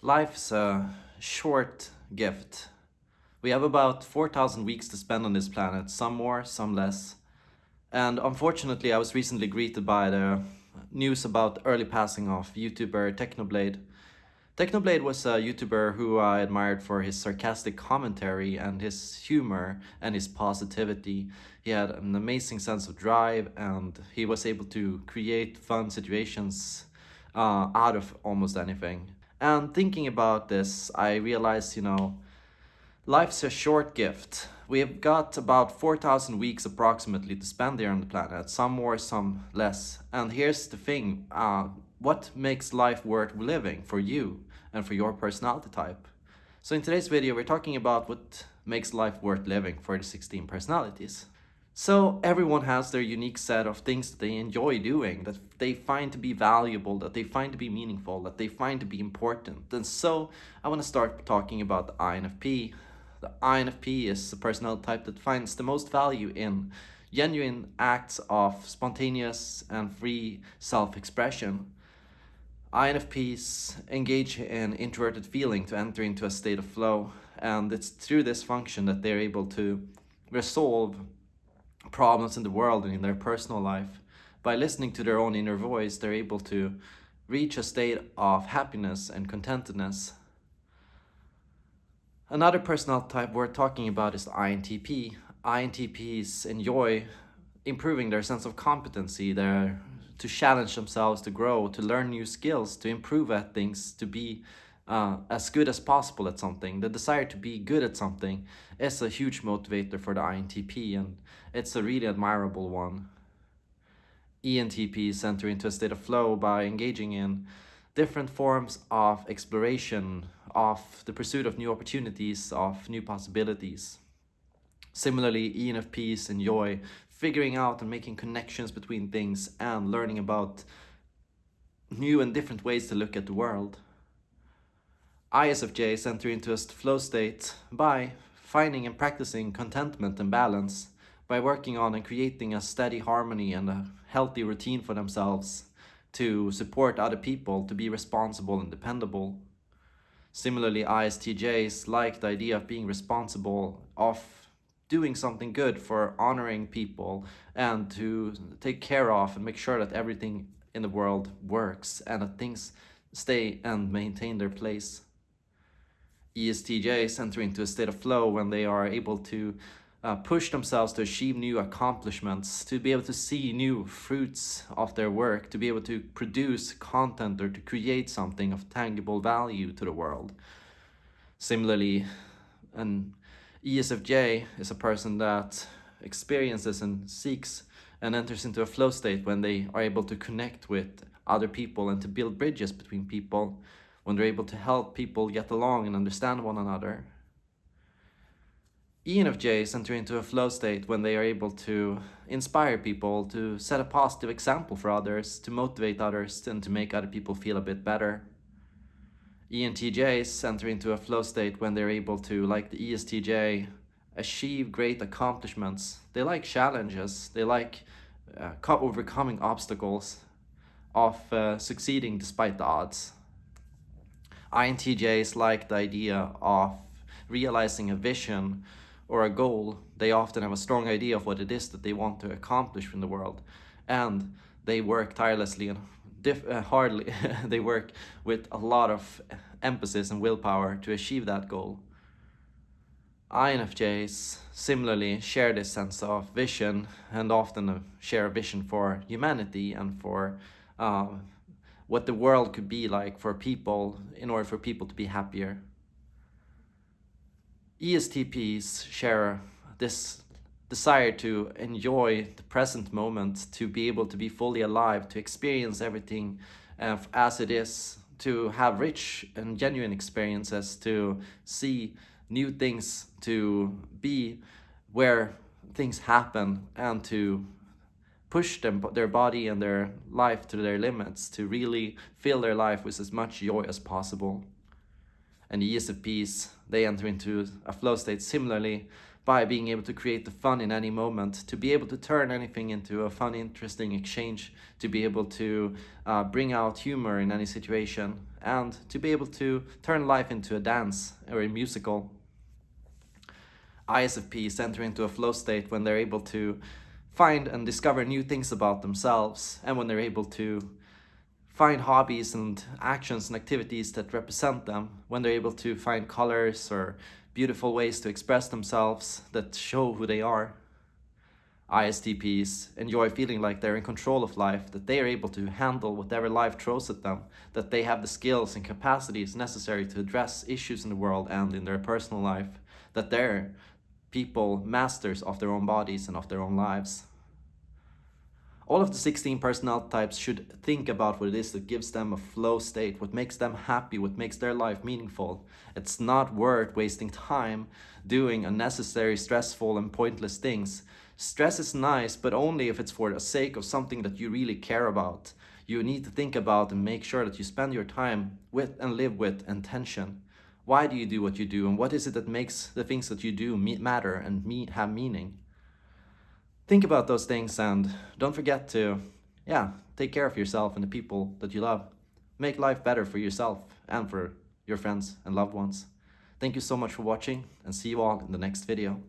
Life's a short gift. We have about 4,000 weeks to spend on this planet, some more, some less. And unfortunately, I was recently greeted by the news about early passing of YouTuber Technoblade. Technoblade was a YouTuber who I admired for his sarcastic commentary and his humor and his positivity. He had an amazing sense of drive and he was able to create fun situations uh, out of almost anything. And thinking about this, I realized, you know, life's a short gift. We have got about 4,000 weeks approximately to spend here on the planet, some more, some less. And here's the thing, uh, what makes life worth living for you and for your personality type? So in today's video, we're talking about what makes life worth living for the 16 personalities. So everyone has their unique set of things that they enjoy doing, that they find to be valuable, that they find to be meaningful, that they find to be important. And so I want to start talking about the INFP. The INFP is the personality type that finds the most value in genuine acts of spontaneous and free self-expression. INFPs engage in introverted feeling to enter into a state of flow, and it's through this function that they're able to resolve problems in the world and in their personal life. By listening to their own inner voice, they're able to reach a state of happiness and contentedness. Another personal type we're talking about is INTP. INTPs enjoy improving their sense of competency, their to challenge themselves, to grow, to learn new skills, to improve at things, to be uh, as good as possible at something. The desire to be good at something is a huge motivator for the INTP and it's a really admirable one. ENTPs enter into a state of flow by engaging in different forms of exploration, of the pursuit of new opportunities, of new possibilities. Similarly, ENFPs enjoy figuring out and making connections between things and learning about new and different ways to look at the world. ISFJs enter into a flow state by finding and practicing contentment and balance, by working on and creating a steady harmony and a healthy routine for themselves to support other people, to be responsible and dependable. Similarly, ISTJs like the idea of being responsible, of doing something good for honoring people and to take care of and make sure that everything in the world works and that things stay and maintain their place. ESTJs enter into a state of flow when they are able to uh, push themselves to achieve new accomplishments, to be able to see new fruits of their work, to be able to produce content or to create something of tangible value to the world. Similarly, an ESFJ is a person that experiences and seeks and enters into a flow state when they are able to connect with other people and to build bridges between people when they're able to help people get along and understand one another. ENFJs enter into a flow state when they are able to inspire people, to set a positive example for others, to motivate others, and to make other people feel a bit better. ENTJs enter into a flow state when they're able to, like the ESTJ, achieve great accomplishments. They like challenges, they like uh, overcoming obstacles, of uh, succeeding despite the odds. INTJs like the idea of realizing a vision or a goal. They often have a strong idea of what it is that they want to accomplish in the world. And they work tirelessly and uh, hardly, they work with a lot of emphasis and willpower to achieve that goal. INFJs similarly share this sense of vision and often share a vision for humanity and for uh, what the world could be like for people in order for people to be happier. ESTPs share this desire to enjoy the present moment, to be able to be fully alive, to experience everything uh, as it is, to have rich and genuine experiences, to see new things, to be where things happen and to push them their body and their life to their limits to really fill their life with as much joy as possible. And the ESFPs, they enter into a flow state similarly by being able to create the fun in any moment, to be able to turn anything into a fun, interesting exchange, to be able to uh, bring out humor in any situation, and to be able to turn life into a dance or a musical. ISFPs enter into a flow state when they're able to find and discover new things about themselves and when they're able to find hobbies and actions and activities that represent them, when they're able to find colors or beautiful ways to express themselves that show who they are. ISTPs enjoy feeling like they're in control of life, that they are able to handle whatever life throws at them, that they have the skills and capacities necessary to address issues in the world and in their personal life, that they're people masters of their own bodies and of their own lives. All of the 16 personality types should think about what it is that gives them a flow state, what makes them happy, what makes their life meaningful. It's not worth wasting time doing unnecessary, stressful, and pointless things. Stress is nice, but only if it's for the sake of something that you really care about. You need to think about and make sure that you spend your time with and live with intention. Why do you do what you do, and what is it that makes the things that you do matter and have meaning? think about those things and don't forget to, yeah, take care of yourself and the people that you love. Make life better for yourself and for your friends and loved ones. Thank you so much for watching and see you all in the next video.